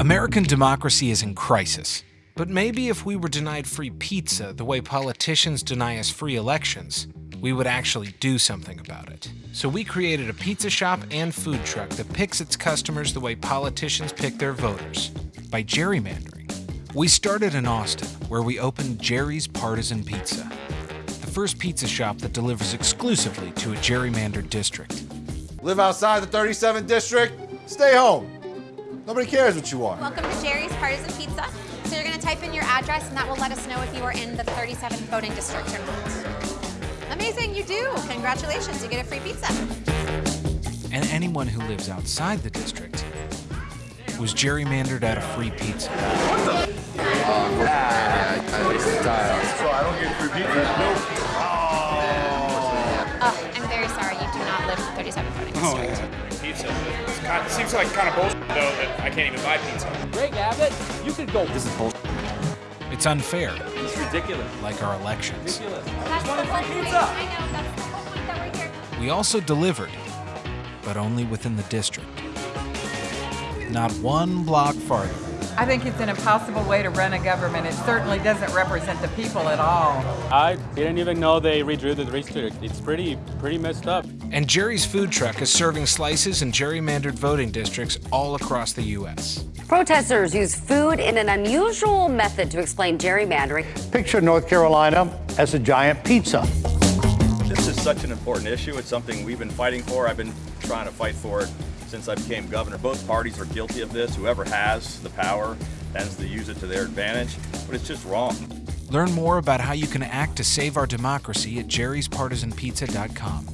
American democracy is in crisis. But maybe if we were denied free pizza the way politicians deny us free elections, we would actually do something about it. So we created a pizza shop and food truck that picks its customers the way politicians pick their voters by gerrymandering. We started in Austin, where we opened Jerry's Partisan Pizza, the first pizza shop that delivers exclusively to a gerrymandered district. Live outside the 37th district? Stay home. Nobody cares what you are. Welcome to Jerry's Partisan Pizza. So you're going to type in your address, and that will let us know if you are in the 37th voting district or not. Amazing, you do. Congratulations, you get a free pizza. And anyone who lives outside the district was gerrymandered out of free pizza. So I don't get free pizza? Oh, I'm very sorry, you do not live in the 37th voting oh, district. Oh, pizza. It's kind it seems like kind of bullshit though that I can't even buy pizza. Greg Abbott, you could go. This is bullshit. It's unfair, It's ridiculous. like our elections. Ridiculous. That's the whole point. pizza. I know, that's the whole point that we're here. We also delivered, but only within the district. Not one block farther. I think it's an impossible way to run a government. It certainly doesn't represent the people at all. I didn't even know they redrew the district. It's pretty, pretty messed up. And Jerry's food truck is serving slices in gerrymandered voting districts all across the U.S. Protesters use food in an unusual method to explain gerrymandering. Picture North Carolina as a giant pizza. This is such an important issue. It's something we've been fighting for. I've been trying to fight for it since I became governor. Both parties are guilty of this. Whoever has the power tends to use it to their advantage, but it's just wrong. Learn more about how you can act to save our democracy at jerryspartisanpizza.com.